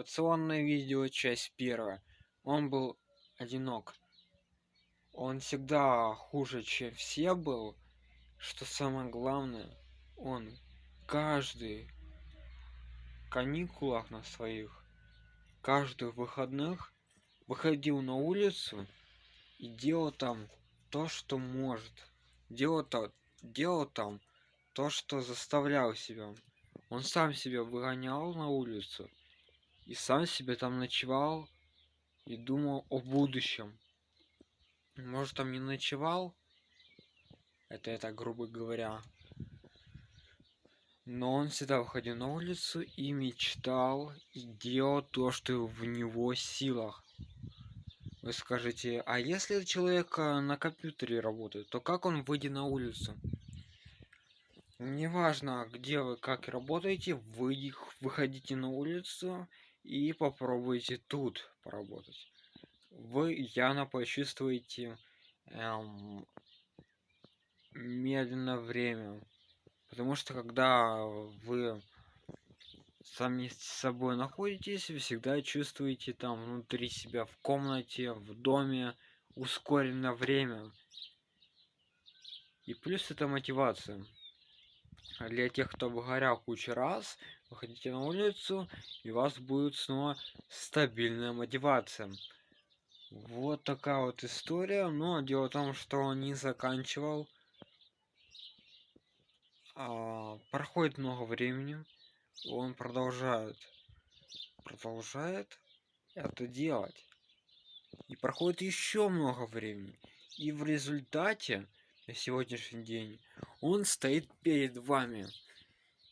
мотивационное видео часть первая. Он был одинок. Он всегда хуже чем все был. Что самое главное он каждый каникулах на своих каждых выходных выходил на улицу и делал там то что может. Делал то делал там то что заставлял себя. Он сам себя выгонял на улицу и сам себе там ночевал и думал о будущем. Может там не ночевал? Это я так грубо говоря. Но он всегда выходил на улицу и мечтал и делал то что в него силах. Вы скажете а если человек на компьютере работает то как он выйдет на улицу? Неважно где вы как работаете вы выходите на улицу и попробуйте тут поработать. Вы явно почувствуете эм, медленно время. Потому что когда вы сами с собой находитесь вы всегда чувствуете там внутри себя в комнате в доме ускоренное время. И плюс это мотивация для тех кто выгорел кучу раз выходите на улицу и у вас будет снова стабильная мотивация. Вот такая вот история но дело в том что он не заканчивал. А, проходит много времени он продолжает продолжает это делать. И проходит еще много времени. И в результате на сегодняшний день. Он стоит перед вами.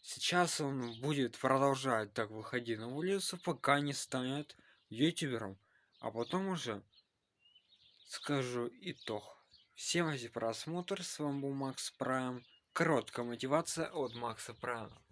Сейчас он будет продолжать так выходить на улицу пока не станет ютубером. А потом уже скажу итог. Всем за просмотр. С вами был макс прайм. Короткая мотивация от макса прайма